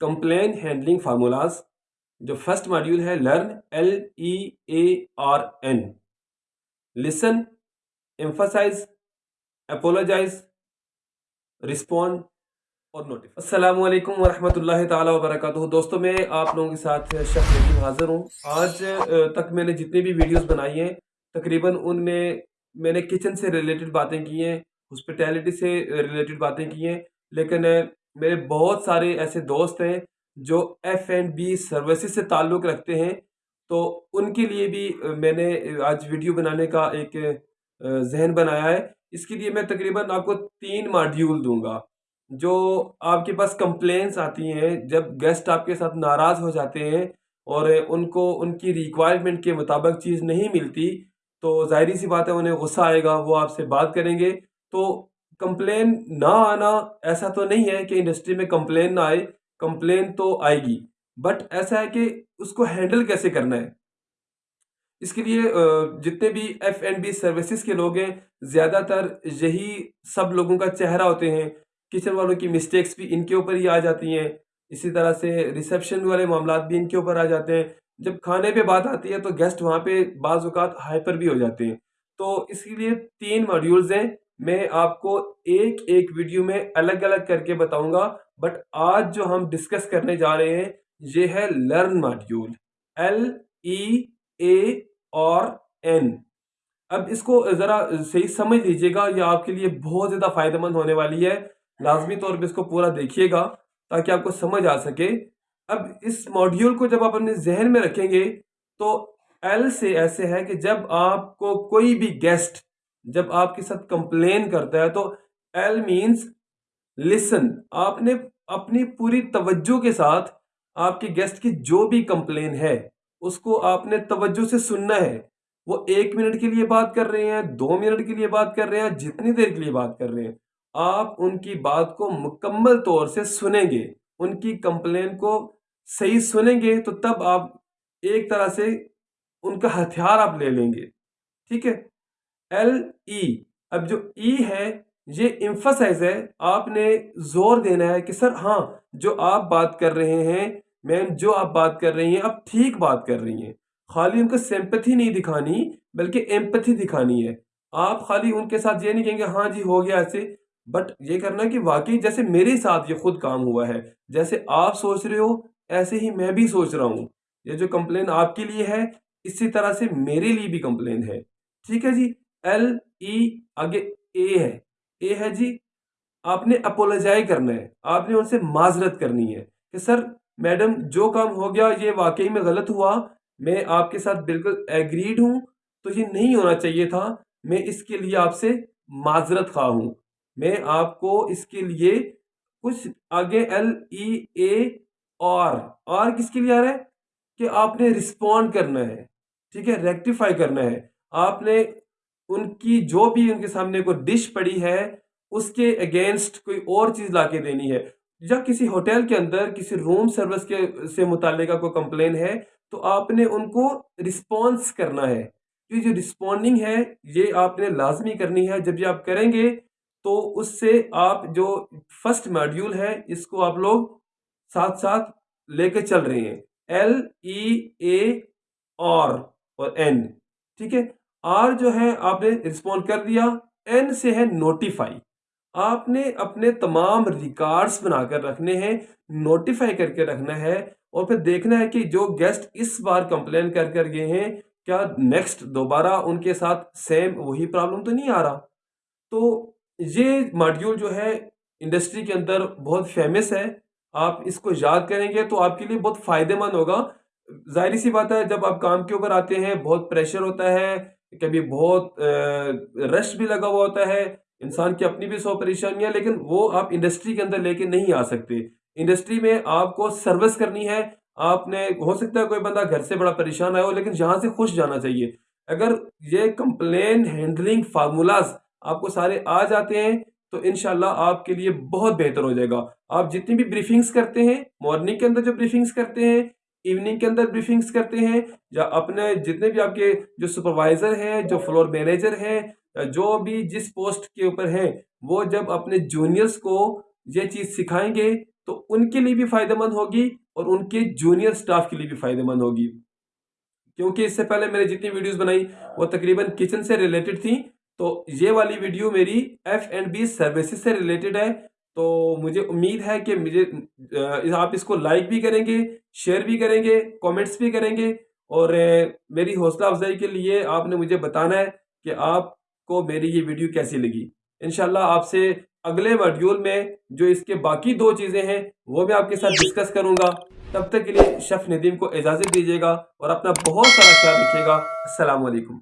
Complain handling formulas, جو first module ہے، learn L E A R N listen emphasize apologize respond اور notify السلام علیکم ورحمۃ اللہ تعالیٰ وبرکاتہ۔ دوستوں میں آپ لوگوں کے ساتھ شخص حاضر ہوں۔ آج تک میں نے جتنی بھی ویڈیوز بنائی ہیں، تقریباً ان میں میں نے کچن سے ریلیٹڈ باتیں کی ہیں ہاسپٹیلٹی سے ریلیٹڈ باتیں کی ہیں، لیکن میرے بہت سارے ایسے دوست ہیں جو ایف اینڈ بی سروسز سے تعلق رکھتے ہیں۔ تو ان کے لیے بھی میں نے آج ویڈیو بنانے کا ایک ذہن بنایا ہے۔ اس کے لیے میں تقریباً آپ کو تین ماڈیول دوں گا۔ جو آپ کے پاس کمپلینس آتی ہیں، جب گیسٹ آپ کے ساتھ ناراض ہو جاتے ہیں اور ان کو، ان کی ریکوائرمنٹ کے مطابق چیز نہیں ملتی، تو ظاہری سی بات ہے انہیں غصہ آئے گا، وہ آپ سے بات کریں گے۔ تو کمپلین نہ آنا ایسا تو نہیں ہے کہ انڈسٹری میں کمپلین نہ آئے، کمپلین تو آئے گی۔ بٹ ایسا ہے کہ اس کو ہینڈل کیسے کرنا ہے؟ اس کے لیے جتنے بھی ایف اینڈ بی سروسز کے لوگ ہیں، زیادہ تر یہی سب لوگوں کا چہرہ ہوتے ہیں۔ کچن والوں کی مسٹیکس بھی ان کے اوپر ہی آ جاتی ہیں۔ اسی طرح سے ریسیپشن والے معاملات بھی ان کے اوپر آ جاتے ہیں۔ جب کھانے پہ بات آتی ہے تو گیسٹ وہاں پہ بعض اوقات ہائپر بھی ہو جاتے ہیں۔ تو اس کے لیے تین ماڈیولز ہیں۔ میں آپ کو ایک ایک ویڈیو میں الگ الگ کر کے بتاؤں گا، بٹ آج جو ہم ڈسکس کرنے جا رہے ہیں، یہ ہے learn module L E A اور این اب اس کو ذرا صحیح سمجھ لیجیے گا، یہ آپ کے لیے بہت زیادہ فائدہ مند ہونے والی ہے۔ لازمی طور پہ اس کو پورا دیکھیے گا تاکہ آپ کو سمجھ آ سکے۔ اب اس ماڈیول کو جب آپ اپنے ذہن میں رکھیں گے، تو ایل سے ایسے ہے کہ جب آپ کو کوئی بھی گیسٹ جب آپ کے ساتھ کمپلین کرتا ہے تو ایل مینس لسن آپ نے اپنی پوری توجہ کے ساتھ آپ کے گیسٹ کی جو بھی کمپلین ہے، اس کو آپ نے توجہ سے سننا ہے۔ وہ ایک منٹ کے لیے بات کر رہے ہیں، دو منٹ کے لیے بات کر رہے ہیں، جتنی دیر کے لیے بات کر رہے ہیں۔ آپ ان کی بات کو مکمل طور سے سنیں گے۔ ان کی کمپلین کو صحیح سنیں گے تو تب آپ ایک طرح سے ان کا ہتھیار آپ لے لیں گے۔ ٹھیک ہے؟ L E e. اب جو ای ہے، یہ امفسائز ہے، آپ نے زور دینا ہے کہ سر ہاں جو آپ بات کر رہے ہیں، میم، جو آپ بات کر رہی ہیں، آپ ٹھیک بات کر رہی ہیں۔ خالی ان کو سیمپتھی نہیں دکھانی، بلکہ ایمپتھی دکھانی ہے۔ آپ خالی ان کے ساتھ یہ نہیں کہیں گے ہاں جی ہو گیا ایسے۔ بٹ یہ کرنا کہ واقعی جیسے میرے ساتھ یہ خود کام ہوا ہے، جیسے آپ سوچ رہے ہو، ایسے ہی میں بھی سوچ رہا ہوں۔ یہ جو کمپلین آپ کے لیے ہے، اسی طرح سے میرے لیے بھی کمپلین ہے۔ ٹھیک ہے جی؟ ایل ای آگے اے ہے اے ہے جی آپ نے اپولوجائی کرنا ہے آپ نے ان سے معذرت کرنی ہے کہ سر میڈم جو کام ہو گیا یہ واقعی میں غلط ہوا میں آپ کے ساتھ بالکل ایگریڈ ہوں تو یہ نہیں ہونا چاہیے تھا میں اس کے لیے آپ سے معذرت خواہ ہوں میں آپ کو اس کے لیے کچھ آگے ایل ای اے اور اور کس کے لیے آ رہا ہے کہ آپ نے رسپونڈ کرنا ہے ٹھیک ہے ریکٹیفائی کرنا ہے آپ نے ان کی جو بھی ان کے سامنے کوئی ڈش پڑی ہے، اس کے اگینسٹ کوئی اور چیز لا کے دینی ہے۔ یا کسی ہوٹل کے اندر، کسی روم سروس کے سے متعلقہ کوئی کمپلین ہے، تو آپ نے ان کو رسپانس کرنا ہے۔ یہ جو رسپونڈنگ ہے، یہ آپ نے لازمی کرنی ہے۔ جب یہ آپ کریں گے، تو اس سے آپ جو فرسٹ ماڈیول ہے، اس کو آپ لوگ ساتھ ساتھ لے کے چل رہے ہیں۔ ایل ای اے اور اور این ٹھیک ہے؟ آر جو ہے، آپ نے رسپونڈ کر دیا۔ این سے ہے نوٹیفائی آپ نے اپنے تمام ریکارڈس بنا کر رکھنے ہیں نوٹیفائی کر کے رکھنا ہے۔ اور پھر دیکھنا ہے کہ جو گیسٹ اس بار کمپلین کر کر گئے ہیں، کیا نیکسٹ دوبارہ ان کے ساتھ سیم وہی پرابلم تو نہیں آ رہا؟ تو یہ ماڈیول جو ہے انڈسٹری کے اندر بہت فیمس ہے۔ آپ اس کو یاد کریں گے تو آپ کے لیے بہت فائدے مند ہوگا۔ ظاہری سی بات ہے، جب آپ کام کے اوپر آتے ہیں، بہت پریشر ہوتا ہے۔ کبھی بہت رش بھی لگا ہوا ہوتا ہے، انسان کی اپنی بھی سو پریشانیاں، لیکن وہ آپ انڈسٹری کے اندر لے کے نہیں آ سکتے۔ انڈسٹری میں آپ کو سروس کرنی ہے۔ آپ نے، ہو سکتا ہے کوئی بندہ گھر سے بڑا پریشان آیا ہو، لیکن یہاں سے خوش جانا چاہیے۔ اگر یہ کمپلین ہینڈلنگ فارمولاز آپ کو سارے آ جاتے ہیں، تو انشاءاللہ آپ کے لیے بہت بہتر ہو جائے گا۔ آپ جتنی بھی بریفنگز کرتے ہیں مارننگ کے اندر جو بریفنگز کرتے ہیں ایوننگ کے اندر بریفنگز کرتے ہیں، یا اپنے جتنے بھی آپ کے جو سپروائزر ہیں، جو فلور مینیجر ہیں جو بھی جس پوسٹ کے اوپر ہیں، وہ جب اپنے جونیئرز کو یہ چیز سکھائیں گے، تو ان کے لیے بھی فائدہ مند ہوگی اور ان کے جونیئر سٹاف کے لیے بھی فائدہ مند ہوگی۔ کیونکہ اس سے پہلے میں نے جتنی ویڈیوز بنائی، وہ تقریباً کچن سے ریلیٹڈ تھیں۔ تو یہ والی ویڈیو میری ایف اینڈ بی سروسز سے ریلیٹڈ ہے۔ تو مجھے امید ہے کہ مجھے آپ اس کو لائک بھی کریں گے شیئر بھی کریں گے کومنٹس بھی کریں گے، اور میری حوصلہ افزائی کے لیے آپ نے مجھے بتانا ہے کہ آپ کو میری یہ ویڈیو کیسی لگی۔ انشاءاللہ آپ سے اگلے ویڈیول میں جو اس کے باقی دو چیزیں ہیں، وہ میں آپ کے ساتھ ڈسکس کروں گا۔ تب تک کے لیے شف ندیم کو اجازت دیجیے گا اور اپنا بہت سارا خیال رکھیے گا۔ السلام علیکم۔